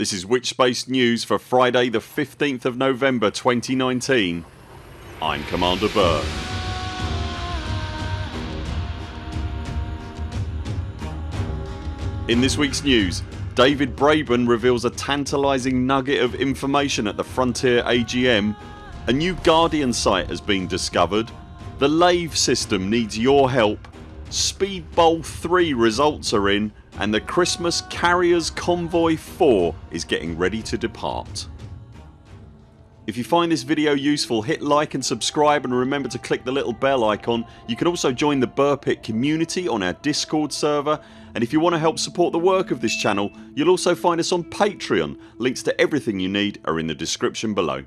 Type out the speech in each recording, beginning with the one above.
This is Witchspace News for Friday the 15th of November 2019. I'm Commander Burr. In this weeks news David Braben reveals a tantalising nugget of information at the Frontier AGM A new Guardian site has been discovered The Lave system needs your help Speed Bowl 3 results are in and the Christmas Carriers Convoy 4 is getting ready to depart. If you find this video useful hit like and subscribe and remember to click the little bell icon. You can also join the Burpit community on our discord server and if you want to help support the work of this channel you'll also find us on Patreon. Links to everything you need are in the description below.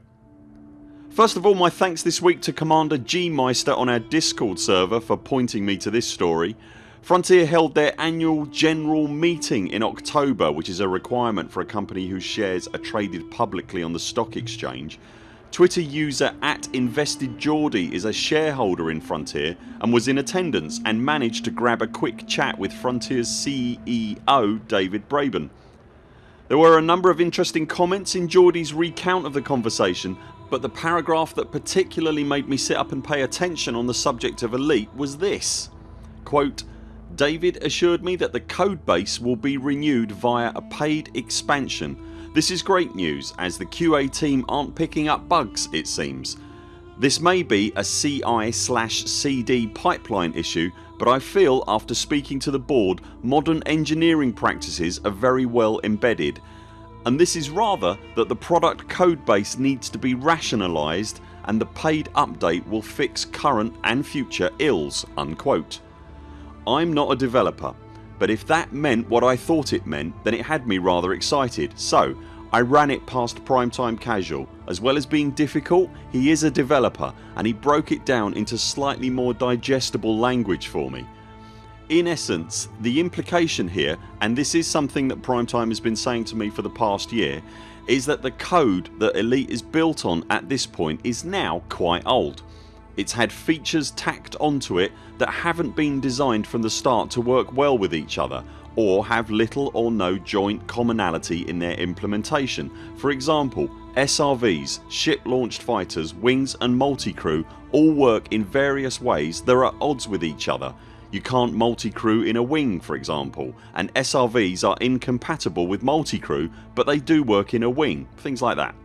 First of all my thanks this week to Commander G Meister on our discord server for pointing me to this story. Frontier held their annual general meeting in October which is a requirement for a company whose shares are traded publicly on the stock exchange. Twitter user at InvestedGeordie is a shareholder in Frontier and was in attendance and managed to grab a quick chat with Frontiers CEO David Braben. There were a number of interesting comments in Geordie's recount of the conversation but the paragraph that particularly made me sit up and pay attention on the subject of Elite was this quote, David assured me that the codebase will be renewed via a paid expansion. This is great news as the QA team aren't picking up bugs it seems. This may be a CI CD pipeline issue but I feel after speaking to the board modern engineering practices are very well embedded and this is rather that the product codebase needs to be rationalised and the paid update will fix current and future ills unquote. I'm not a developer but if that meant what I thought it meant then it had me rather excited so I ran it past Primetime Casual. As well as being difficult he is a developer and he broke it down into slightly more digestible language for me. In essence the implication here and this is something that Primetime has been saying to me for the past year is that the code that Elite is built on at this point is now quite old. It's had features tacked onto it that haven't been designed from the start to work well with each other or have little or no joint commonality in their implementation. For example SRVs, ship launched fighters, wings and multi-crew all work in various ways that are at odds with each other. You can't multi-crew in a wing for example and SRVs are incompatible with multi-crew but they do work in a wing. Things like that.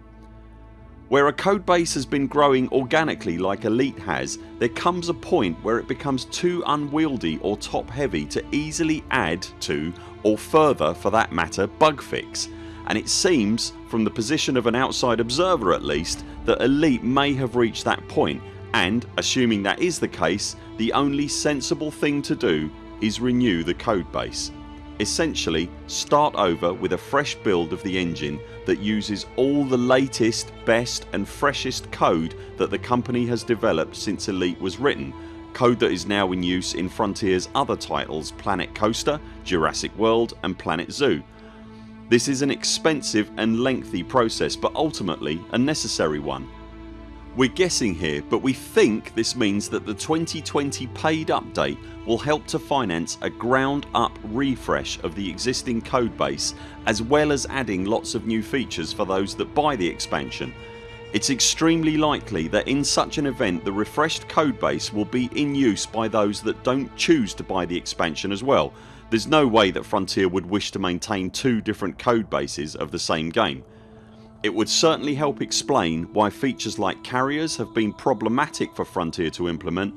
Where a codebase has been growing organically like Elite has there comes a point where it becomes too unwieldy or top heavy to easily add to or further for that matter bug fix and it seems from the position of an outside observer at least that Elite may have reached that point and assuming that is the case the only sensible thing to do is renew the codebase. Essentially start over with a fresh build of the engine that uses all the latest, best and freshest code that the company has developed since Elite was written code that is now in use in Frontiers other titles Planet Coaster, Jurassic World and Planet Zoo. This is an expensive and lengthy process but ultimately a necessary one we're guessing here but we think this means that the 2020 paid update will help to finance a ground up refresh of the existing codebase as well as adding lots of new features for those that buy the expansion. It's extremely likely that in such an event the refreshed codebase will be in use by those that don't choose to buy the expansion as well. There's no way that Frontier would wish to maintain two different codebases of the same game. It would certainly help explain why features like carriers have been problematic for Frontier to implement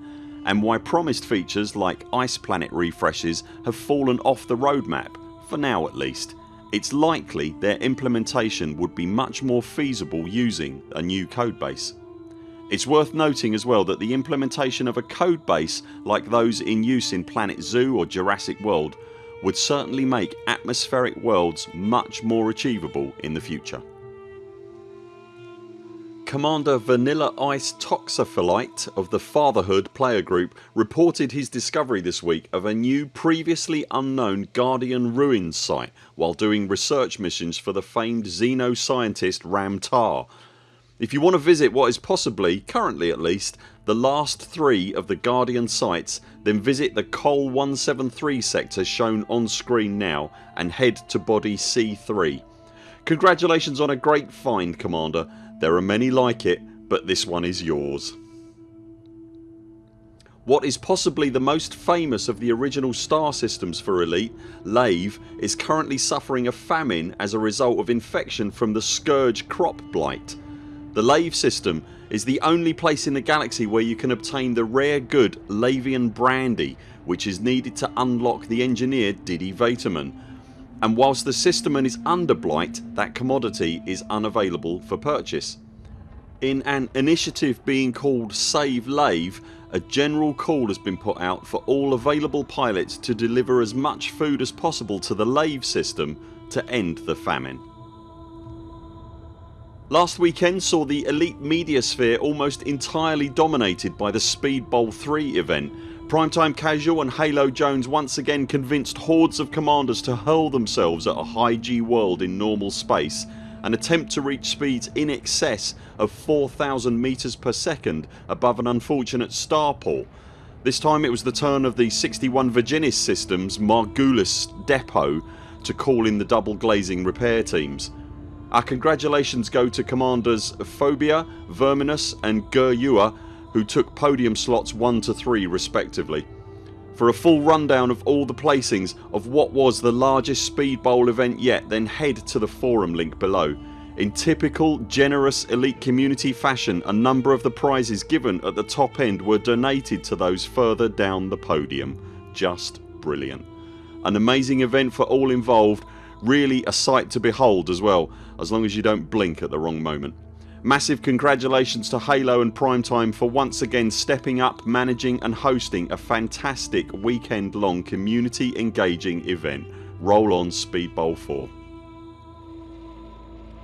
and why promised features like Ice Planet refreshes have fallen off the roadmap, for now at least. It's likely their implementation would be much more feasible using a new codebase. It's worth noting as well that the implementation of a codebase like those in use in Planet Zoo or Jurassic World would certainly make atmospheric worlds much more achievable in the future. Commander Vanilla Ice Toxopholite of the Fatherhood player group reported his discovery this week of a new previously unknown Guardian Ruins site while doing research missions for the famed xenoscientist Ram Tah. If you want to visit what is possibly, currently at least, the last three of the Guardian sites then visit the Col 173 sector shown on screen now and head to body C3. Congratulations on a great find Commander. There are many like it but this one is yours. What is possibly the most famous of the original star systems for Elite, Lave, is currently suffering a famine as a result of infection from the Scourge crop blight. The Lave system is the only place in the galaxy where you can obtain the rare good Lavian brandy which is needed to unlock the engineer Didi Vaterman and whilst the system is under blight that commodity is unavailable for purchase. In an initiative being called Save Lave a general call has been put out for all available pilots to deliver as much food as possible to the Lave system to end the famine. Last weekend saw the elite media sphere almost entirely dominated by the Speedbowl 3 event. Primetime Casual and Halo Jones once again convinced hordes of commanders to hurl themselves at a high G world in normal space and attempt to reach speeds in excess of 4000 metres per second above an unfortunate starport. This time it was the turn of the 61 Virginis systems Margulis depot to call in the double glazing repair teams. Our congratulations go to commanders Phobia, Verminus and Gurua who took podium slots 1 to 3 respectively. For a full rundown of all the placings of what was the largest Speed Bowl event yet then head to the forum link below. In typical generous elite community fashion a number of the prizes given at the top end were donated to those further down the podium. Just brilliant. An amazing event for all involved really a sight to behold as well as long as you don't blink at the wrong moment. Massive congratulations to Halo and Primetime for once again stepping up, managing and hosting a fantastic weekend long community engaging event. Roll on Speed Bowl 4.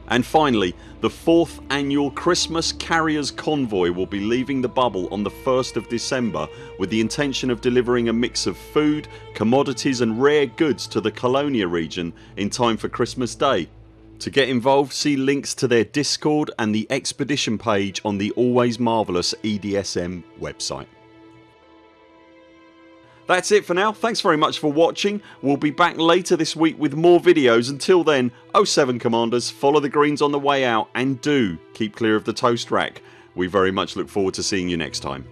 And finally the 4th annual Christmas Carriers Convoy will be leaving the bubble on the 1st of December with the intention of delivering a mix of food, commodities and rare goods to the Colonia region in time for Christmas Day to get involved see links to their discord and the expedition page on the always marvellous EDSM website. That's it for now. Thanks very much for watching. We'll be back later this week with more videos. Until then 0 7 CMDRs follow the greens on the way out and do keep clear of the toast rack. We very much look forward to seeing you next time.